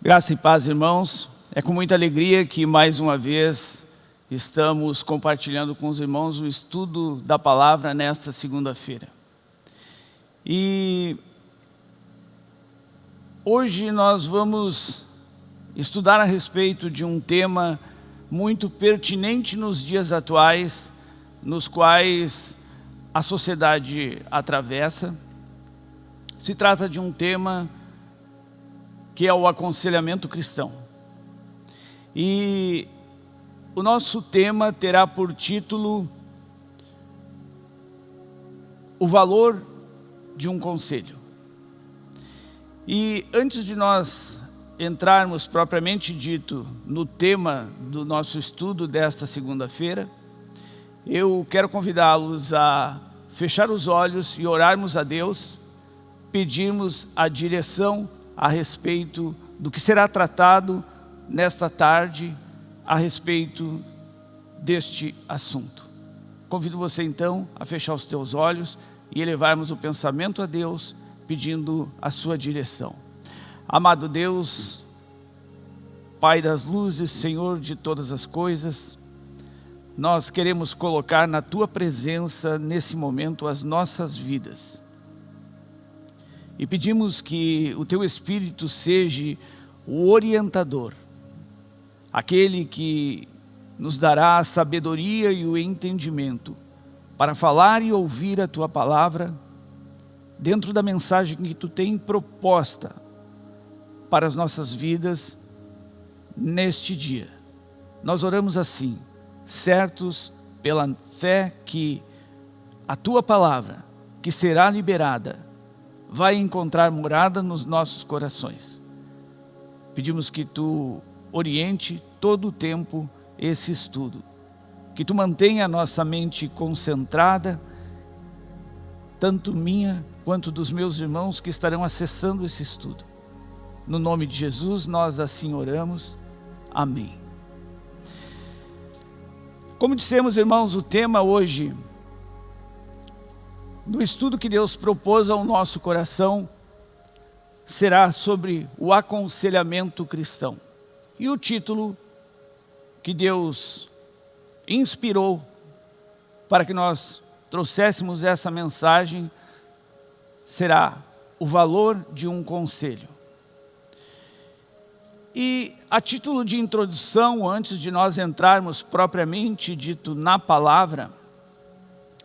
Graça e paz, irmãos. É com muita alegria que mais uma vez estamos compartilhando com os irmãos o estudo da palavra nesta segunda-feira. E hoje nós vamos estudar a respeito de um tema muito pertinente nos dias atuais, nos quais a sociedade atravessa. Se trata de um tema que é o aconselhamento cristão. E o nosso tema terá por título o valor de um conselho. E antes de nós entrarmos propriamente dito no tema do nosso estudo desta segunda-feira, eu quero convidá-los a fechar os olhos e orarmos a Deus, pedirmos a direção a respeito do que será tratado nesta tarde a respeito deste assunto. Convido você então a fechar os teus olhos e elevarmos o pensamento a Deus pedindo a sua direção. Amado Deus, Pai das luzes, Senhor de todas as coisas, nós queremos colocar na Tua presença nesse momento as nossas vidas e pedimos que o Teu Espírito seja o orientador, aquele que nos dará a sabedoria e o entendimento para falar e ouvir a Tua Palavra dentro da mensagem que Tu tem proposta para as nossas vidas neste dia. Nós oramos assim, certos pela fé que a Tua Palavra, que será liberada, vai encontrar morada nos nossos corações. Pedimos que Tu oriente todo o tempo esse estudo, que Tu mantenha a nossa mente concentrada, tanto minha quanto dos meus irmãos que estarão acessando esse estudo. No nome de Jesus nós assim oramos. Amém. Como dissemos, irmãos, o tema hoje no estudo que Deus propôs ao nosso coração, será sobre o aconselhamento cristão. E o título que Deus inspirou para que nós trouxéssemos essa mensagem será o valor de um conselho. E a título de introdução, antes de nós entrarmos propriamente dito na palavra,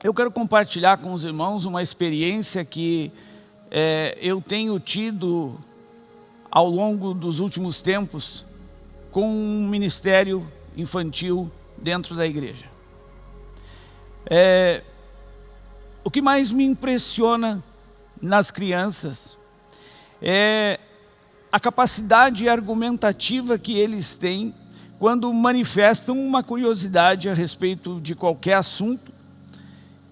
eu quero compartilhar com os irmãos uma experiência que é, eu tenho tido ao longo dos últimos tempos com um ministério infantil dentro da igreja. É, o que mais me impressiona nas crianças é a capacidade argumentativa que eles têm quando manifestam uma curiosidade a respeito de qualquer assunto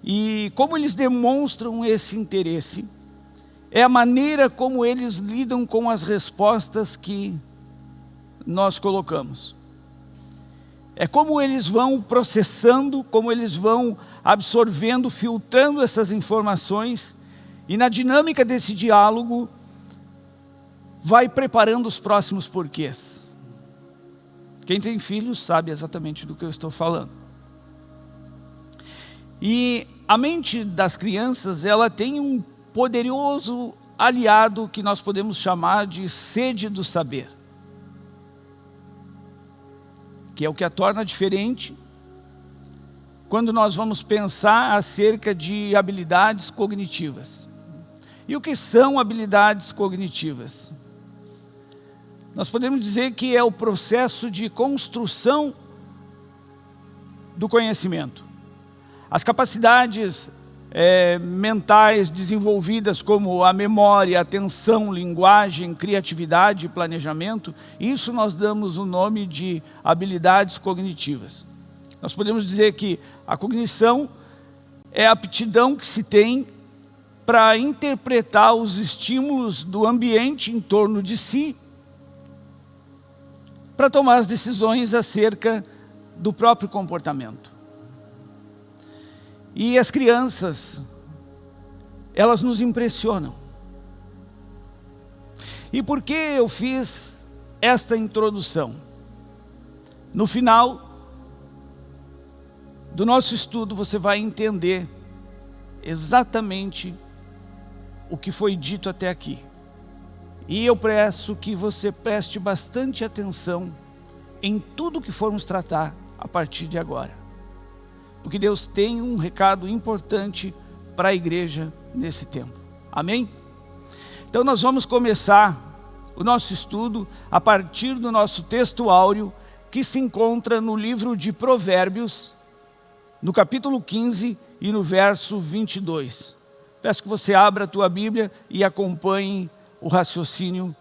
e como eles demonstram esse interesse, é a maneira como eles lidam com as respostas que nós colocamos. É como eles vão processando, como eles vão absorvendo, filtrando essas informações e na dinâmica desse diálogo vai preparando os próximos porquês. Quem tem filhos sabe exatamente do que eu estou falando. E a mente das crianças, ela tem um poderoso aliado que nós podemos chamar de sede do saber. Que é o que a torna diferente quando nós vamos pensar acerca de habilidades cognitivas. E o que são habilidades cognitivas? Nós podemos dizer que é o processo de construção do conhecimento. As capacidades é, mentais desenvolvidas como a memória, atenção, linguagem, criatividade e planejamento, isso nós damos o nome de habilidades cognitivas. Nós podemos dizer que a cognição é a aptidão que se tem para interpretar os estímulos do ambiente em torno de si, para tomar as decisões acerca do próprio comportamento. E as crianças, elas nos impressionam. E por que eu fiz esta introdução. No final do nosso estudo, você vai entender exatamente o que foi dito até aqui. E eu peço que você preste bastante atenção em tudo que formos tratar a partir de agora. Porque Deus tem um recado importante para a igreja nesse tempo. Amém? Então nós vamos começar o nosso estudo a partir do nosso texto áureo que se encontra no livro de Provérbios, no capítulo 15 e no verso 22. Peço que você abra a tua Bíblia e acompanhe o raciocínio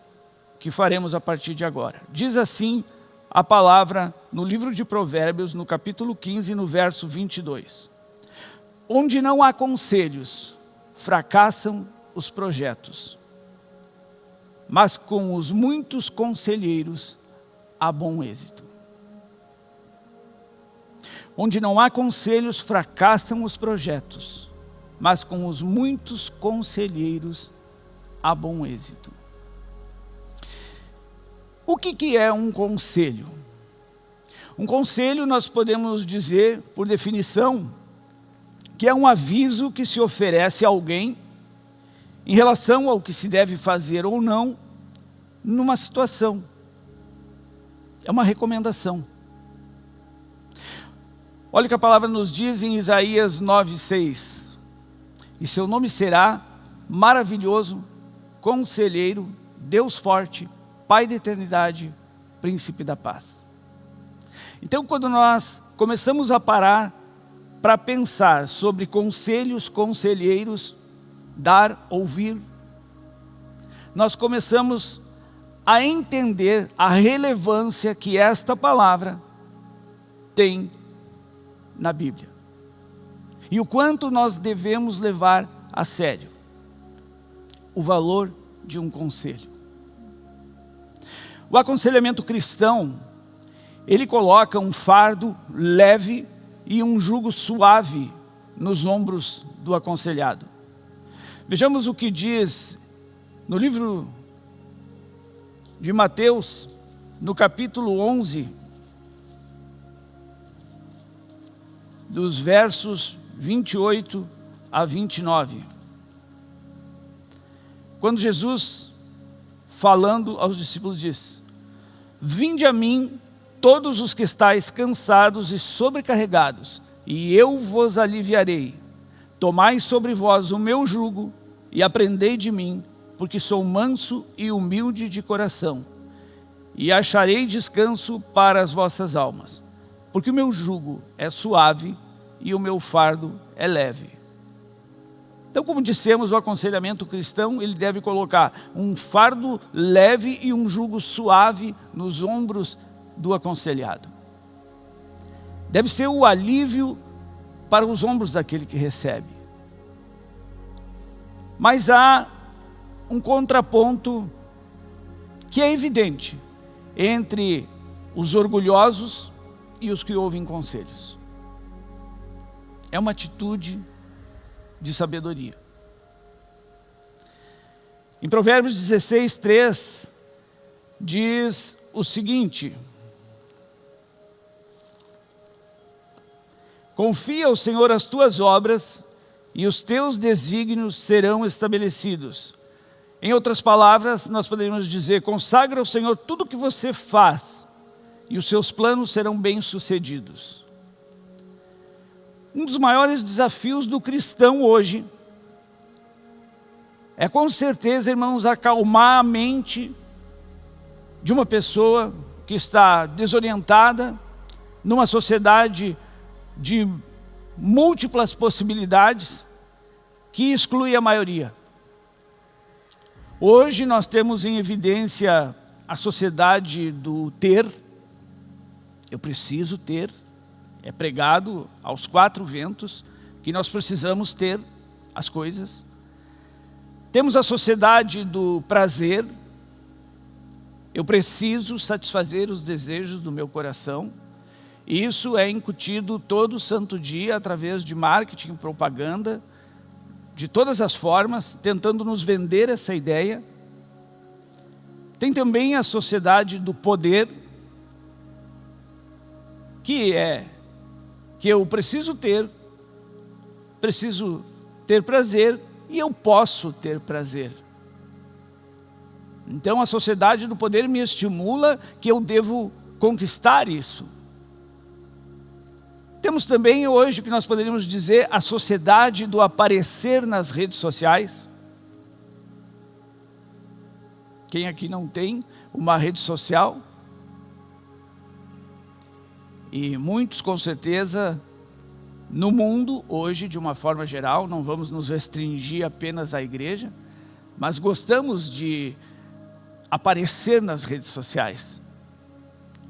que faremos a partir de agora. Diz assim a palavra no livro de Provérbios, no capítulo 15, no verso 22. Onde não há conselhos, fracassam os projetos, mas com os muitos conselheiros há bom êxito. Onde não há conselhos, fracassam os projetos, mas com os muitos conselheiros há bom êxito. O que, que é um conselho? Um conselho nós podemos dizer, por definição, que é um aviso que se oferece a alguém em relação ao que se deve fazer ou não numa situação. É uma recomendação. Olha o que a palavra nos diz em Isaías 9,6. E seu nome será maravilhoso, conselheiro, Deus forte, Pai da eternidade, príncipe da paz. Então, quando nós começamos a parar para pensar sobre conselhos, conselheiros, dar, ouvir, nós começamos a entender a relevância que esta palavra tem na Bíblia. E o quanto nós devemos levar a sério o valor de um conselho. O aconselhamento cristão, ele coloca um fardo leve e um jugo suave nos ombros do aconselhado. Vejamos o que diz no livro de Mateus, no capítulo 11, dos versos 28 a 29. Quando Jesus, falando aos discípulos, diz, Vinde a mim todos os que estáis cansados e sobrecarregados, e eu vos aliviarei. Tomai sobre vós o meu jugo e aprendei de mim, porque sou manso e humilde de coração, e acharei descanso para as vossas almas, porque o meu jugo é suave e o meu fardo é leve. Então, como dissemos, o aconselhamento cristão, ele deve colocar um fardo leve e um jugo suave nos ombros do aconselhado. Deve ser o alívio para os ombros daquele que recebe. Mas há um contraponto que é evidente entre os orgulhosos e os que ouvem conselhos. É uma atitude de sabedoria. Em Provérbios 16, 3, diz o seguinte, Confia ao Senhor as tuas obras e os teus desígnios serão estabelecidos. Em outras palavras, nós poderíamos dizer, consagra ao Senhor tudo o que você faz e os seus planos serão bem-sucedidos. Um dos maiores desafios do cristão hoje é com certeza, irmãos, acalmar a mente de uma pessoa que está desorientada numa sociedade de múltiplas possibilidades que exclui a maioria. Hoje nós temos em evidência a sociedade do ter, eu preciso ter, é pregado aos quatro ventos que nós precisamos ter as coisas. Temos a sociedade do prazer. Eu preciso satisfazer os desejos do meu coração. Isso é incutido todo santo dia através de marketing, propaganda, de todas as formas, tentando nos vender essa ideia. Tem também a sociedade do poder, que é que eu preciso ter, preciso ter prazer e eu posso ter prazer. Então a sociedade do poder me estimula que eu devo conquistar isso. Temos também hoje o que nós poderíamos dizer a sociedade do aparecer nas redes sociais. Quem aqui não tem uma rede social? E muitos com certeza no mundo hoje de uma forma geral, não vamos nos restringir apenas à igreja, mas gostamos de aparecer nas redes sociais.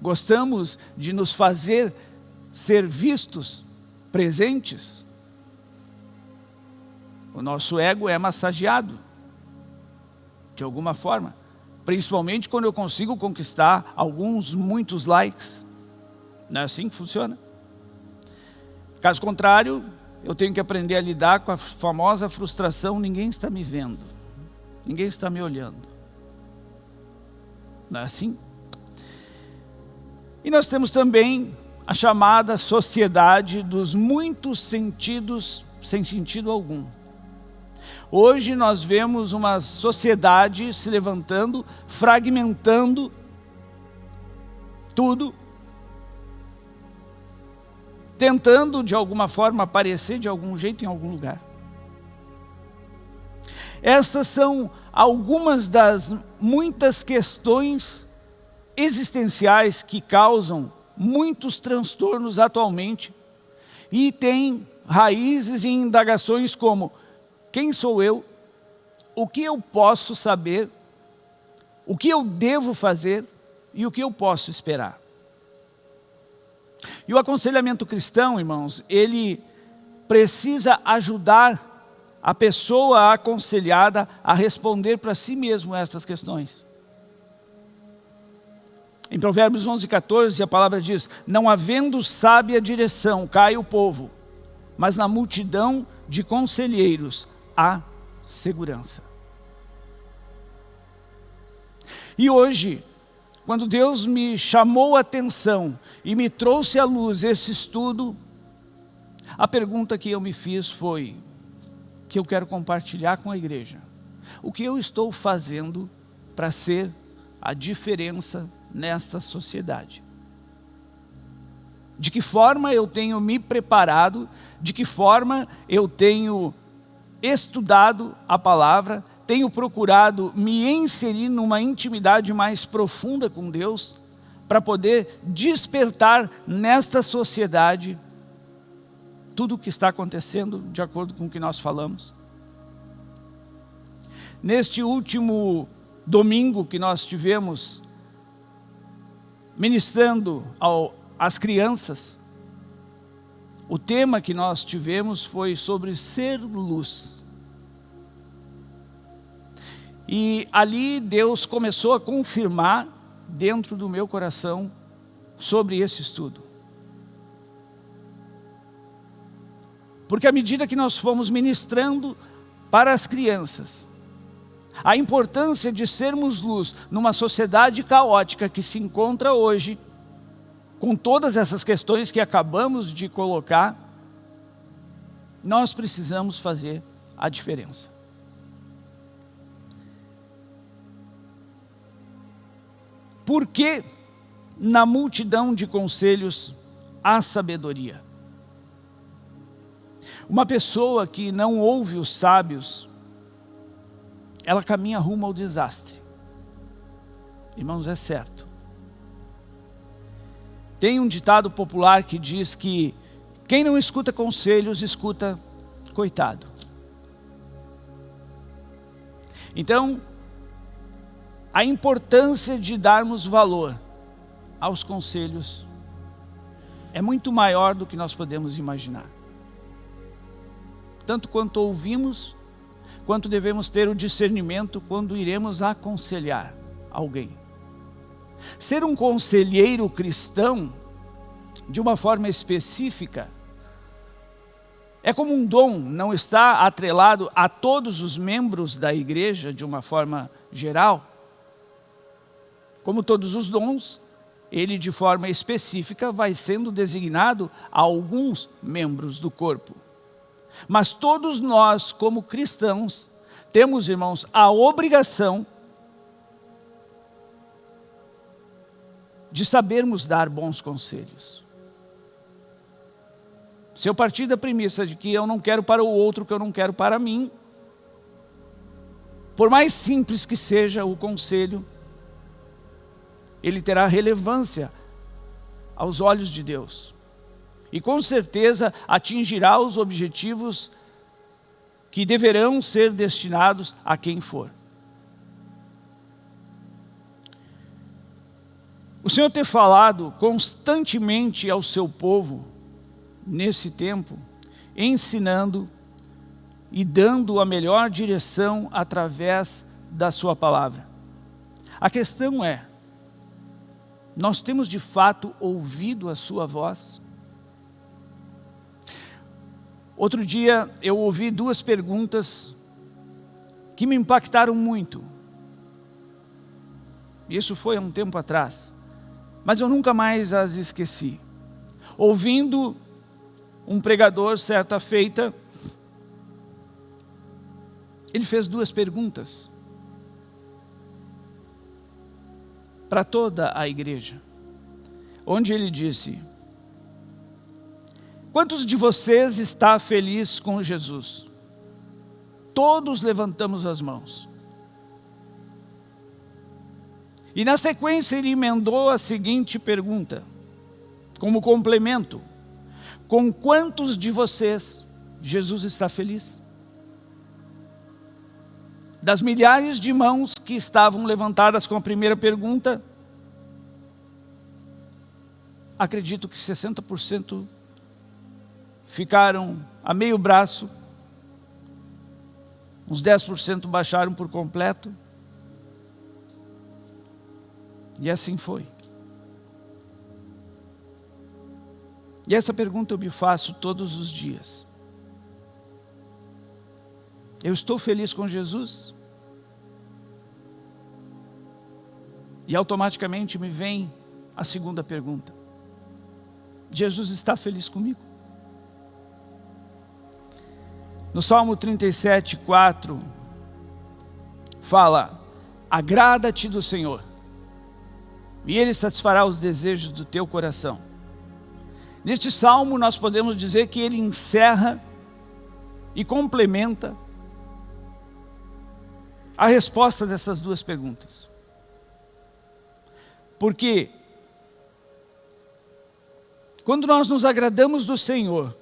Gostamos de nos fazer ser vistos, presentes. O nosso ego é massageado, de alguma forma. Principalmente quando eu consigo conquistar alguns, muitos likes. Não é assim que funciona? Caso contrário, eu tenho que aprender a lidar com a famosa frustração, ninguém está me vendo, ninguém está me olhando. Não é assim? E nós temos também a chamada sociedade dos muitos sentidos sem sentido algum. Hoje nós vemos uma sociedade se levantando, fragmentando tudo, tentando de alguma forma aparecer de algum jeito em algum lugar. Essas são algumas das muitas questões existenciais que causam muitos transtornos atualmente e tem raízes e indagações como quem sou eu, o que eu posso saber, o que eu devo fazer e o que eu posso esperar. E o aconselhamento cristão, irmãos, ele precisa ajudar a pessoa aconselhada a responder para si mesmo estas questões. Em Provérbios 11, 14, a palavra diz, não havendo sábia direção, cai o povo, mas na multidão de conselheiros há segurança. E hoje, quando Deus me chamou a atenção e me trouxe à luz esse estudo, a pergunta que eu me fiz foi, que eu quero compartilhar com a igreja. O que eu estou fazendo para ser a diferença nesta sociedade? De que forma eu tenho me preparado, de que forma eu tenho estudado a palavra, tenho procurado me inserir numa intimidade mais profunda com Deus, para poder despertar nesta sociedade tudo o que está acontecendo de acordo com o que nós falamos. Neste último domingo que nós tivemos ministrando ao, às crianças, o tema que nós tivemos foi sobre ser luz. E ali Deus começou a confirmar dentro do meu coração sobre esse estudo. Porque à medida que nós fomos ministrando para as crianças, a importância de sermos luz numa sociedade caótica que se encontra hoje, com todas essas questões que acabamos de colocar, nós precisamos fazer a diferença. Por que na multidão de conselhos há sabedoria? Uma pessoa que não ouve os sábios, ela caminha rumo ao desastre. Irmãos, é certo. Tem um ditado popular que diz que quem não escuta conselhos, escuta coitado. Então, a importância de darmos valor aos conselhos é muito maior do que nós podemos imaginar. Tanto quanto ouvimos, quanto devemos ter o discernimento quando iremos aconselhar alguém. Ser um conselheiro cristão, de uma forma específica, é como um dom, não está atrelado a todos os membros da igreja de uma forma geral, como todos os dons, ele de forma específica vai sendo designado a alguns membros do corpo. Mas todos nós, como cristãos, temos, irmãos, a obrigação de sabermos dar bons conselhos. Se eu partir da premissa de que eu não quero para o outro que eu não quero para mim, por mais simples que seja o conselho, ele terá relevância aos olhos de Deus. E com certeza atingirá os objetivos que deverão ser destinados a quem for. O Senhor ter falado constantemente ao seu povo, nesse tempo, ensinando e dando a melhor direção através da sua palavra. A questão é, nós temos de fato ouvido a sua voz? Outro dia eu ouvi duas perguntas que me impactaram muito. Isso foi há um tempo atrás, mas eu nunca mais as esqueci. Ouvindo um pregador certa feita, ele fez duas perguntas. para toda a igreja, onde ele disse, quantos de vocês está feliz com Jesus? Todos levantamos as mãos. E na sequência ele emendou a seguinte pergunta, como complemento, com quantos de vocês Jesus está feliz? das milhares de mãos que estavam levantadas com a primeira pergunta, acredito que 60% ficaram a meio braço, uns 10% baixaram por completo, e assim foi. E essa pergunta eu me faço todos os dias. Eu estou feliz com Jesus? E automaticamente me vem a segunda pergunta. Jesus está feliz comigo? No Salmo 37, 4, fala, agrada-te do Senhor, e Ele satisfará os desejos do teu coração. Neste Salmo nós podemos dizer que ele encerra e complementa a resposta dessas duas perguntas. Porque quando nós nos agradamos do Senhor,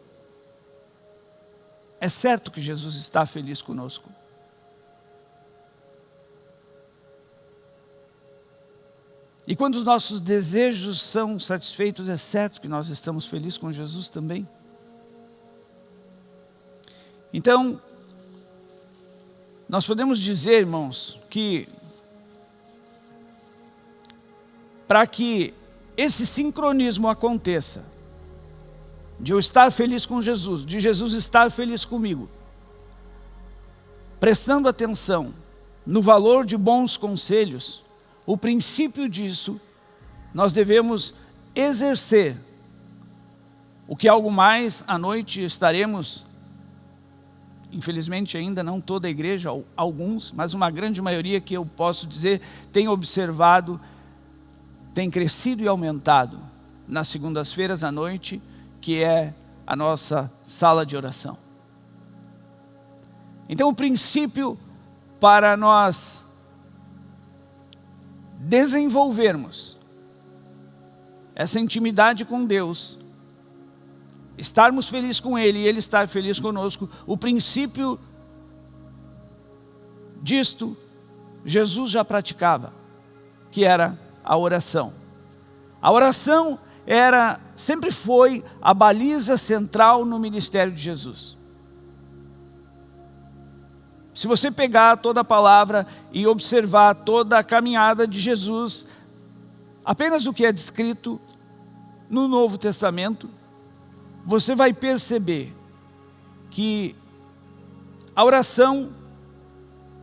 é certo que Jesus está feliz conosco. E quando os nossos desejos são satisfeitos, é certo que nós estamos felizes com Jesus também. Então, nós podemos dizer, irmãos, que para que esse sincronismo aconteça, de eu estar feliz com Jesus, de Jesus estar feliz comigo, prestando atenção no valor de bons conselhos, o princípio disso, nós devemos exercer o que algo mais à noite estaremos infelizmente ainda não toda a igreja, alguns, mas uma grande maioria que eu posso dizer tem observado, tem crescido e aumentado. Nas segundas-feiras à noite, que é a nossa sala de oração. Então o princípio para nós desenvolvermos essa intimidade com Deus estarmos felizes com Ele e Ele estar feliz conosco, o princípio disto, Jesus já praticava, que era a oração. A oração era, sempre foi a baliza central no ministério de Jesus. Se você pegar toda a palavra e observar toda a caminhada de Jesus, apenas o que é descrito no Novo Testamento, você vai perceber que a oração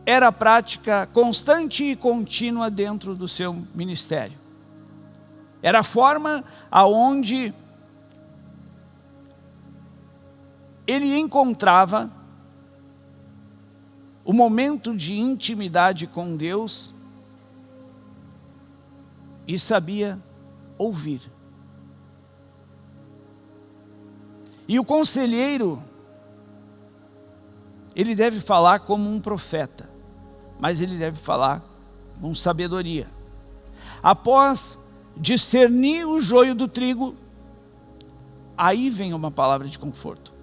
era a prática constante e contínua dentro do seu ministério. Era a forma aonde ele encontrava o momento de intimidade com Deus e sabia ouvir. E o conselheiro, ele deve falar como um profeta, mas ele deve falar com sabedoria. Após discernir o joio do trigo, aí vem uma palavra de conforto.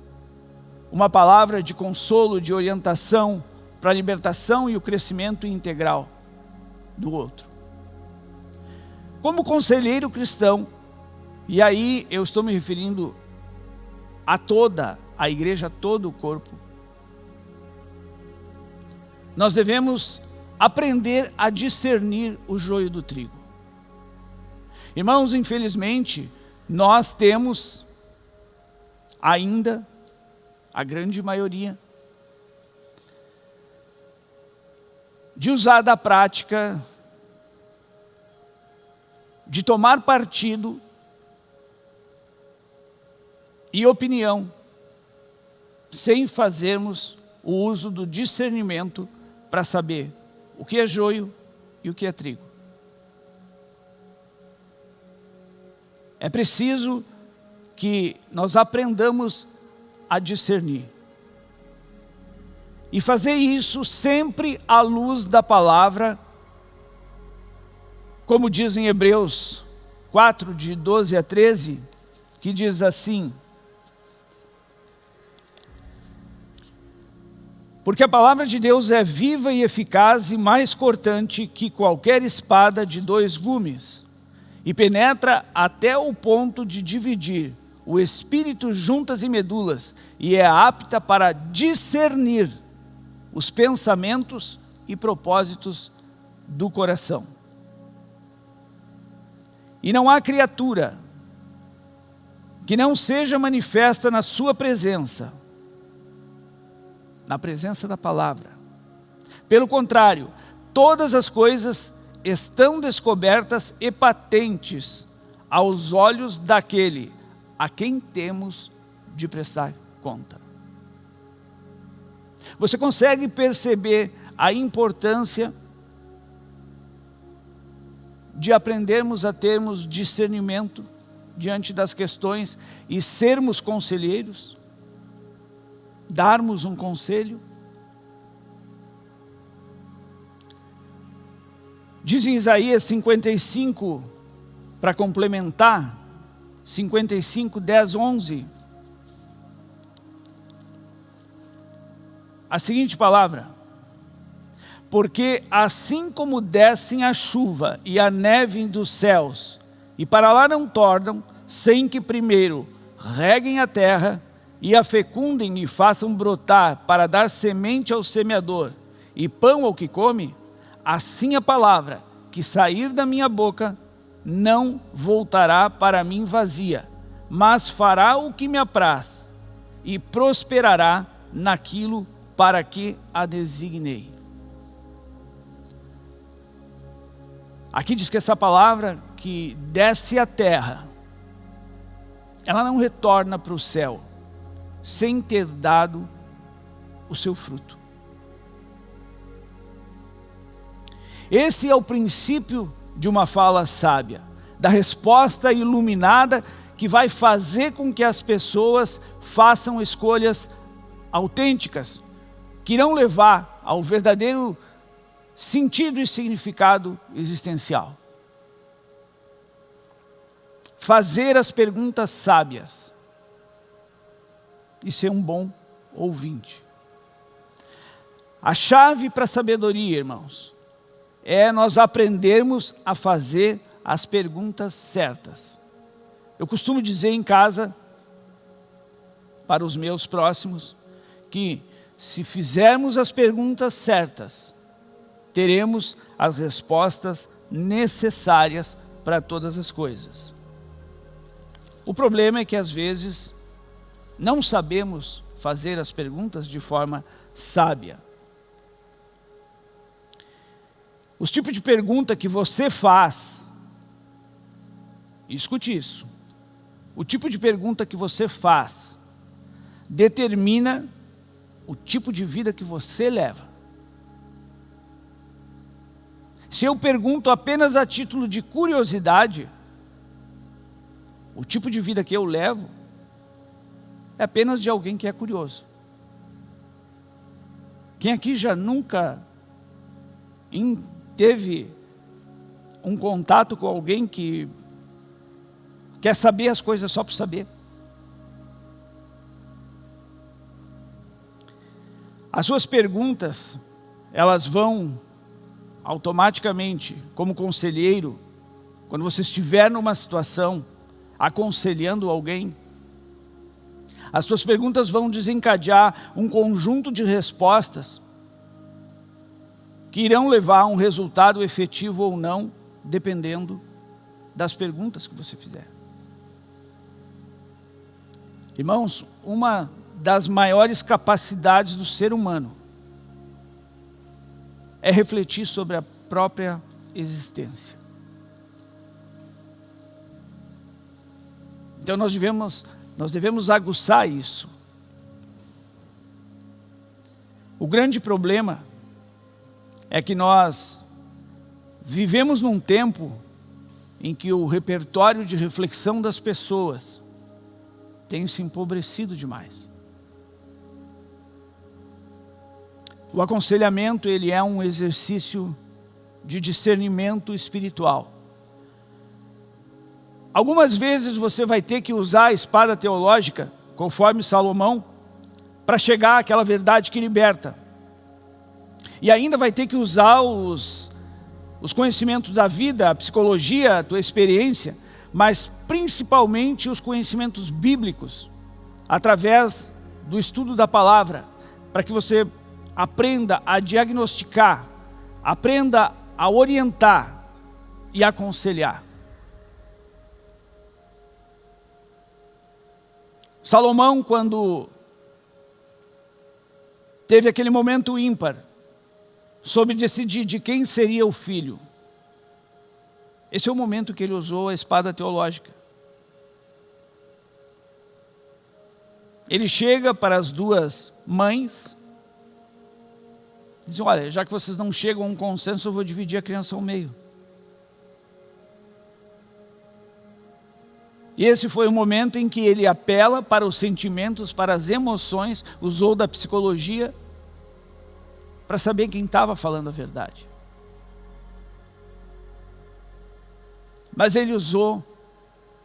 Uma palavra de consolo, de orientação para a libertação e o crescimento integral do outro. Como conselheiro cristão, e aí eu estou me referindo a toda a igreja, a todo o corpo, nós devemos aprender a discernir o joio do trigo. Irmãos, infelizmente, nós temos ainda, a grande maioria, de usar da prática, de tomar partido e opinião, sem fazermos o uso do discernimento para saber o que é joio e o que é trigo. É preciso que nós aprendamos a discernir. E fazer isso sempre à luz da palavra, como diz em Hebreus 4, de 12 a 13, que diz assim, Porque a palavra de Deus é viva e eficaz e mais cortante que qualquer espada de dois gumes, e penetra até o ponto de dividir o espírito juntas e medulas, e é apta para discernir os pensamentos e propósitos do coração. E não há criatura que não seja manifesta na sua presença, na presença da palavra. Pelo contrário, todas as coisas estão descobertas e patentes aos olhos daquele a quem temos de prestar conta. Você consegue perceber a importância de aprendermos a termos discernimento diante das questões e sermos conselheiros? Darmos um conselho? Diz em Isaías 55, para complementar, 55, 10, 11, a seguinte palavra, porque assim como descem a chuva e a neve dos céus, e para lá não tornam, sem que primeiro reguem a terra, e a fecundem e façam brotar para dar semente ao semeador e pão ao que come, assim a palavra que sair da minha boca não voltará para mim vazia, mas fará o que me apraz e prosperará naquilo para que a designei. Aqui diz que essa palavra que desce à terra, ela não retorna para o céu sem ter dado o seu fruto. Esse é o princípio de uma fala sábia, da resposta iluminada que vai fazer com que as pessoas façam escolhas autênticas, que irão levar ao verdadeiro sentido e significado existencial. Fazer as perguntas sábias e ser um bom ouvinte. A chave para a sabedoria, irmãos, é nós aprendermos a fazer as perguntas certas. Eu costumo dizer em casa, para os meus próximos, que se fizermos as perguntas certas, teremos as respostas necessárias para todas as coisas. O problema é que às vezes não sabemos fazer as perguntas de forma sábia. Os tipos de pergunta que você faz, escute isso, o tipo de pergunta que você faz determina o tipo de vida que você leva. Se eu pergunto apenas a título de curiosidade, o tipo de vida que eu levo é apenas de alguém que é curioso. Quem aqui já nunca teve um contato com alguém que quer saber as coisas só por saber? As suas perguntas, elas vão automaticamente, como conselheiro, quando você estiver numa situação, aconselhando alguém, as suas perguntas vão desencadear um conjunto de respostas que irão levar a um resultado efetivo ou não, dependendo das perguntas que você fizer. Irmãos, uma das maiores capacidades do ser humano é refletir sobre a própria existência. Então nós devemos, nós devemos aguçar isso. O grande problema é que nós vivemos num tempo em que o repertório de reflexão das pessoas tem se empobrecido demais. O aconselhamento ele é um exercício de discernimento espiritual. Algumas vezes você vai ter que usar a espada teológica, conforme Salomão, para chegar àquela verdade que liberta. E ainda vai ter que usar os, os conhecimentos da vida, a psicologia, a tua experiência, mas principalmente os conhecimentos bíblicos, através do estudo da palavra, para que você aprenda a diagnosticar, aprenda a orientar e aconselhar. Salomão, quando teve aquele momento ímpar, soube decidir de quem seria o filho. Esse é o momento que ele usou a espada teológica. Ele chega para as duas mães Dizem, olha, já que vocês não chegam a um consenso, eu vou dividir a criança ao meio. E esse foi o momento em que ele apela para os sentimentos, para as emoções, usou da psicologia, para saber quem estava falando a verdade. Mas ele usou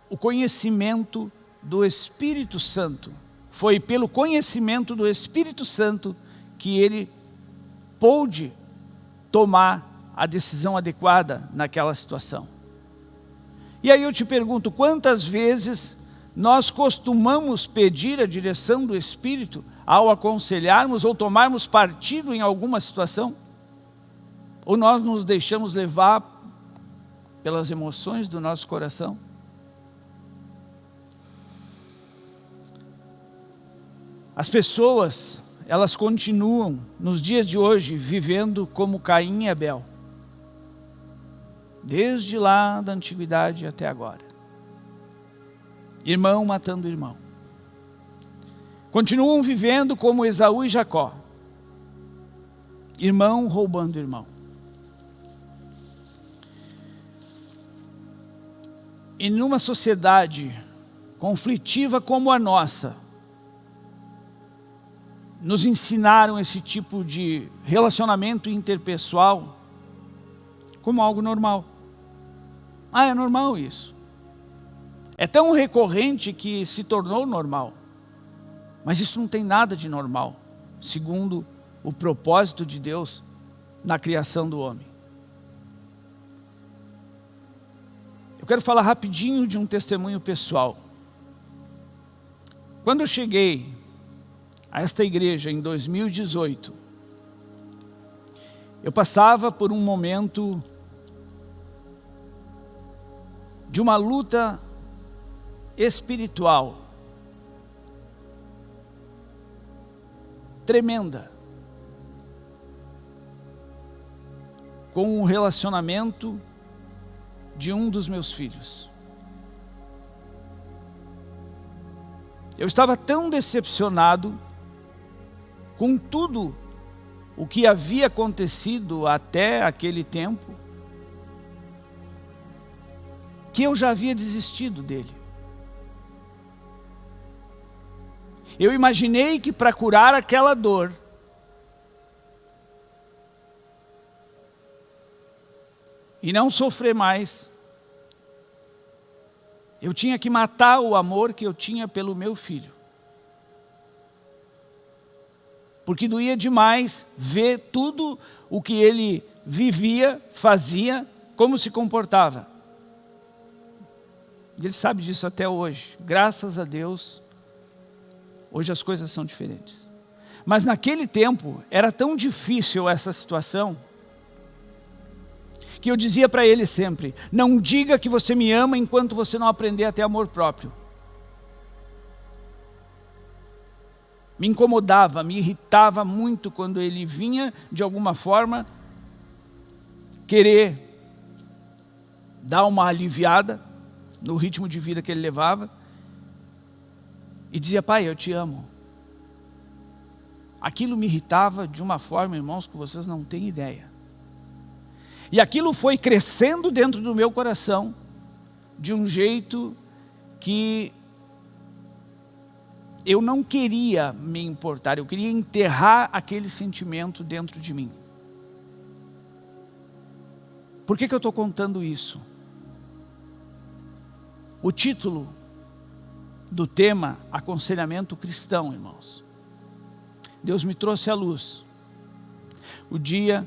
o conhecimento do Espírito Santo. Foi pelo conhecimento do Espírito Santo que ele pôde tomar a decisão adequada naquela situação. E aí eu te pergunto, quantas vezes nós costumamos pedir a direção do Espírito ao aconselharmos ou tomarmos partido em alguma situação? Ou nós nos deixamos levar pelas emoções do nosso coração? As pessoas elas continuam, nos dias de hoje, vivendo como Caim e Abel. Desde lá da antiguidade até agora. Irmão matando irmão. Continuam vivendo como Esaú e Jacó. Irmão roubando irmão. E numa sociedade conflitiva como a nossa, nos ensinaram esse tipo de relacionamento interpessoal como algo normal. Ah, é normal isso. É tão recorrente que se tornou normal. Mas isso não tem nada de normal, segundo o propósito de Deus na criação do homem. Eu quero falar rapidinho de um testemunho pessoal. Quando eu cheguei a esta igreja em 2018, eu passava por um momento de uma luta espiritual tremenda. com o relacionamento de um dos meus filhos. Eu estava tão decepcionado com tudo o que havia acontecido até aquele tempo, que eu já havia desistido dele. Eu imaginei que para curar aquela dor, e não sofrer mais, eu tinha que matar o amor que eu tinha pelo meu filho. Porque doía demais ver tudo o que ele vivia, fazia, como se comportava. Ele sabe disso até hoje. Graças a Deus, hoje as coisas são diferentes. Mas naquele tempo, era tão difícil essa situação, que eu dizia para ele sempre, não diga que você me ama enquanto você não aprender a ter amor próprio. Me incomodava, me irritava muito quando ele vinha, de alguma forma, querer dar uma aliviada no ritmo de vida que ele levava e dizia, pai, eu te amo. Aquilo me irritava de uma forma, irmãos, que vocês não têm ideia. E aquilo foi crescendo dentro do meu coração, de um jeito que eu não queria me importar, eu queria enterrar aquele sentimento dentro de mim. Por que, que eu estou contando isso? O título do tema Aconselhamento Cristão, irmãos. Deus me trouxe à luz. O dia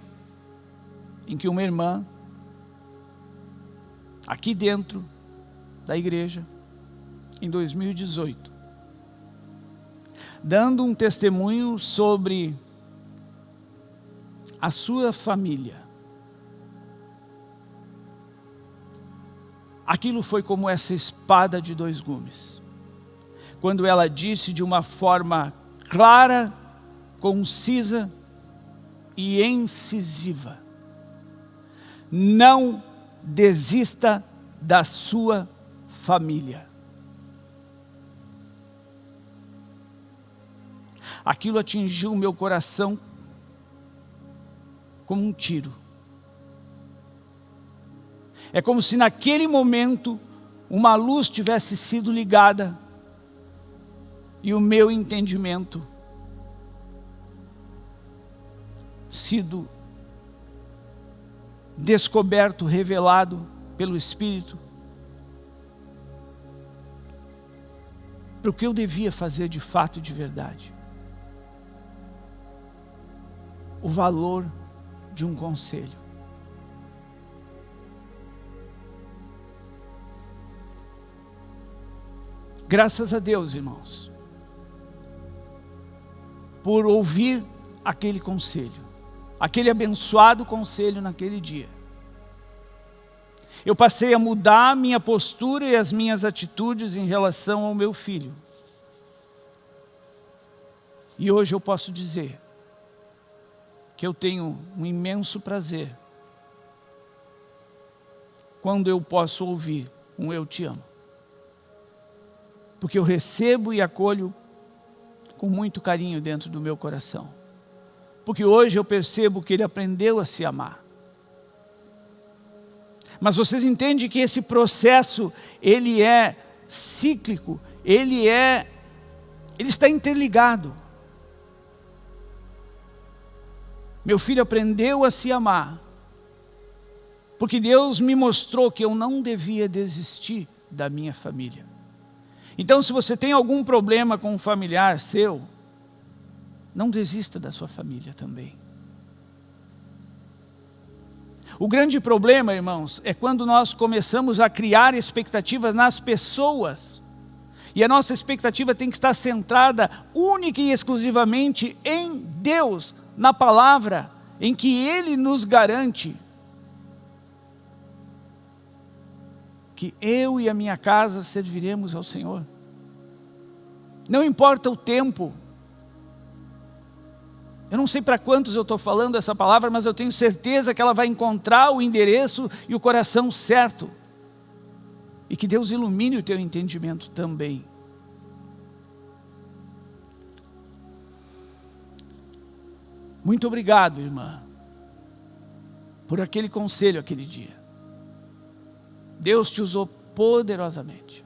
em que uma irmã, aqui dentro da igreja, em 2018, dando um testemunho sobre a sua família. Aquilo foi como essa espada de dois gumes. Quando ela disse de uma forma clara, concisa e incisiva: não desista da sua família. Aquilo atingiu o meu coração como um tiro. É como se naquele momento uma luz tivesse sido ligada e o meu entendimento sido descoberto, revelado pelo Espírito, para o que eu devia fazer de fato e de verdade. O valor de um conselho. Graças a Deus, irmãos, por ouvir aquele conselho aquele abençoado conselho naquele dia. Eu passei a mudar a minha postura e as minhas atitudes em relação ao meu filho. E hoje eu posso dizer que eu tenho um imenso prazer quando eu posso ouvir um eu te amo. Porque eu recebo e acolho com muito carinho dentro do meu coração. Porque hoje eu percebo que ele aprendeu a se amar. Mas vocês entendem que esse processo, ele é cíclico, ele é, ele está interligado. Meu filho aprendeu a se amar, porque Deus me mostrou que eu não devia desistir da minha família. Então se você tem algum problema com um familiar seu, não desista da sua família também. O grande problema, irmãos, é quando nós começamos a criar expectativas nas pessoas. E a nossa expectativa tem que estar centrada única e exclusivamente em Deus, na palavra, em que Ele nos garante que eu e a minha casa serviremos ao Senhor. Não importa o tempo, Eu não sei para quantos eu estou falando essa palavra, mas eu tenho certeza que ela vai encontrar o endereço e o coração certo. E que Deus ilumine o teu entendimento também. Muito obrigado, irmã, por aquele conselho aquele dia. Deus te usou poderosamente.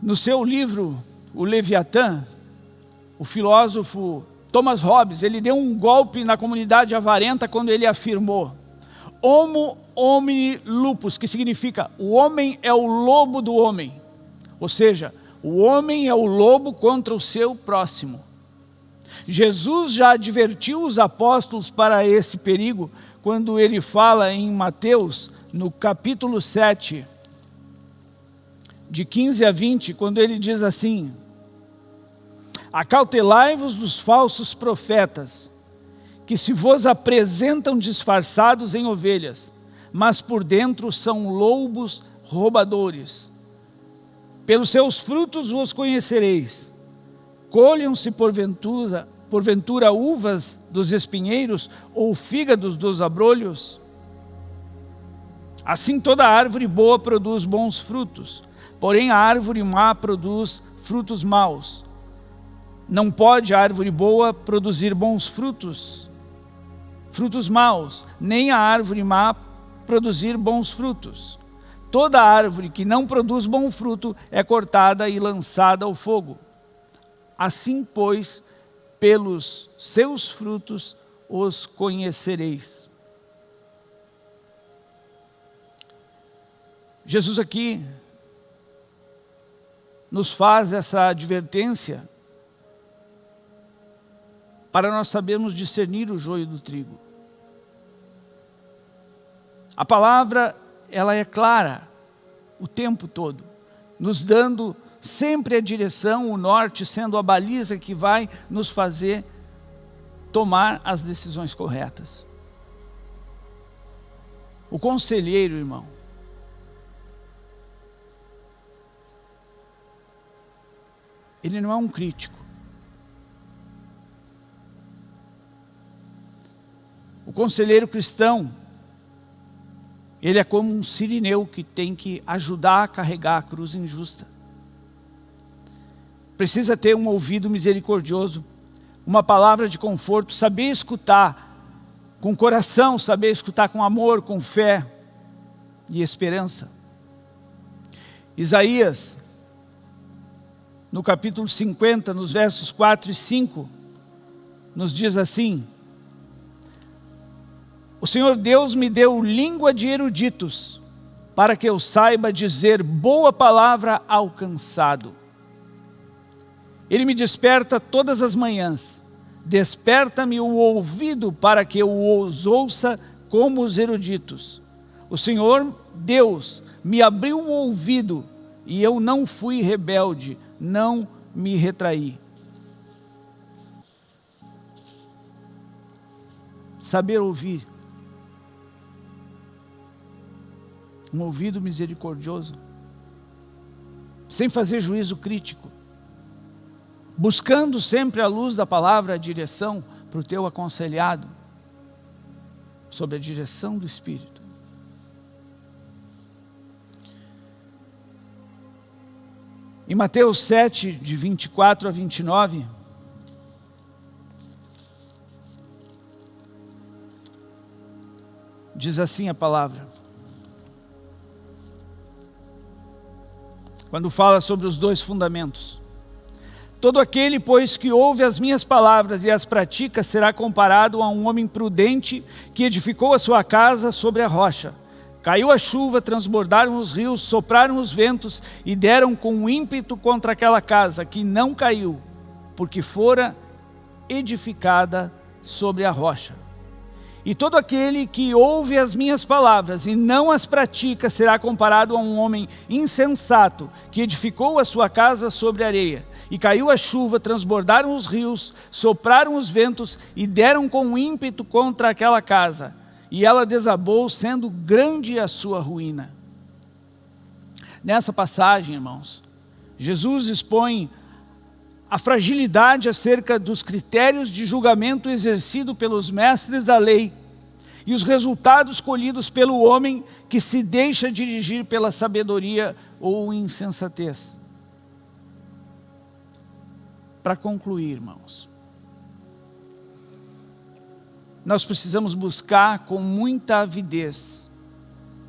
No seu livro, O Leviatã, o filósofo Thomas Hobbes, ele deu um golpe na comunidade avarenta quando ele afirmou Homo homini lupus, que significa o homem é o lobo do homem. Ou seja, o homem é o lobo contra o seu próximo. Jesus já advertiu os apóstolos para esse perigo quando ele fala em Mateus, no capítulo 7, de 15 a 20, quando ele diz assim, Acautelai-vos dos falsos profetas, que se vos apresentam disfarçados em ovelhas, mas por dentro são lobos roubadores. Pelos seus frutos vos conhecereis. Colham-se porventura, porventura uvas dos espinheiros ou fígados dos abrolhos? Assim toda árvore boa produz bons frutos, porém a árvore má produz frutos maus. Não pode a árvore boa produzir bons frutos, frutos maus, nem a árvore má produzir bons frutos. Toda árvore que não produz bom fruto é cortada e lançada ao fogo. Assim, pois, pelos seus frutos os conhecereis. Jesus aqui nos faz essa advertência para nós sabermos discernir o joio do trigo. A palavra, ela é clara o tempo todo, nos dando sempre a direção, o norte sendo a baliza que vai nos fazer tomar as decisões corretas. O conselheiro, irmão, ele não é um crítico. O conselheiro cristão, ele é como um sirineu que tem que ajudar a carregar a cruz injusta. Precisa ter um ouvido misericordioso, uma palavra de conforto, saber escutar com coração, saber escutar com amor, com fé e esperança. Isaías, no capítulo 50, nos versos 4 e 5, nos diz assim, o Senhor Deus me deu língua de eruditos, para que eu saiba dizer boa palavra ao cansado. Ele me desperta todas as manhãs, desperta-me o ouvido para que eu os ouça como os eruditos. O Senhor Deus me abriu o ouvido e eu não fui rebelde, não me retraí. Saber ouvir um ouvido misericordioso, sem fazer juízo crítico, buscando sempre a luz da palavra a direção para o teu aconselhado, sob a direção do Espírito. Em Mateus 7, de 24 a 29, diz assim a palavra, quando fala sobre os dois fundamentos. Todo aquele, pois, que ouve as minhas palavras e as pratica, será comparado a um homem prudente que edificou a sua casa sobre a rocha. Caiu a chuva, transbordaram os rios, sopraram os ventos e deram com ímpeto contra aquela casa, que não caiu, porque fora edificada sobre a rocha. E todo aquele que ouve as minhas palavras e não as pratica será comparado a um homem insensato que edificou a sua casa sobre areia. E caiu a chuva, transbordaram os rios, sopraram os ventos e deram com ímpeto contra aquela casa. E ela desabou, sendo grande a sua ruína. Nessa passagem, irmãos, Jesus expõe a fragilidade acerca dos critérios de julgamento exercido pelos mestres da lei e os resultados colhidos pelo homem que se deixa dirigir pela sabedoria ou insensatez. Para concluir, irmãos, nós precisamos buscar com muita avidez,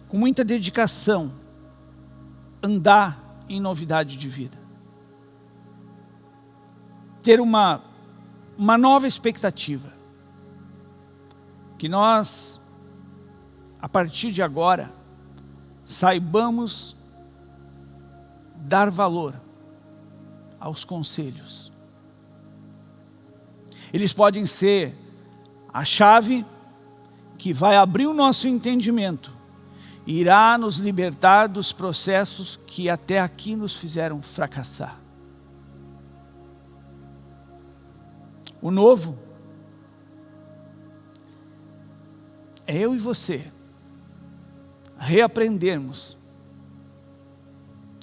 com muita dedicação, andar em novidade de vida. Ter uma, uma nova expectativa. Que nós, a partir de agora, saibamos dar valor aos conselhos. Eles podem ser a chave que vai abrir o nosso entendimento, irá nos libertar dos processos que até aqui nos fizeram fracassar. O novo é eu e você reaprendermos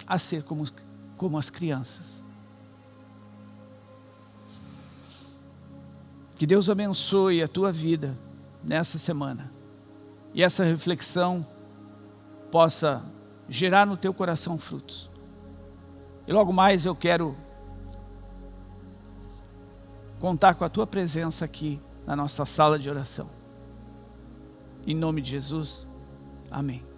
a ser como, como as crianças. Que Deus abençoe a tua vida nessa semana. E essa reflexão possa gerar no teu coração frutos. E logo mais eu quero contar com a tua presença aqui na nossa sala de oração. Em nome de Jesus, amém.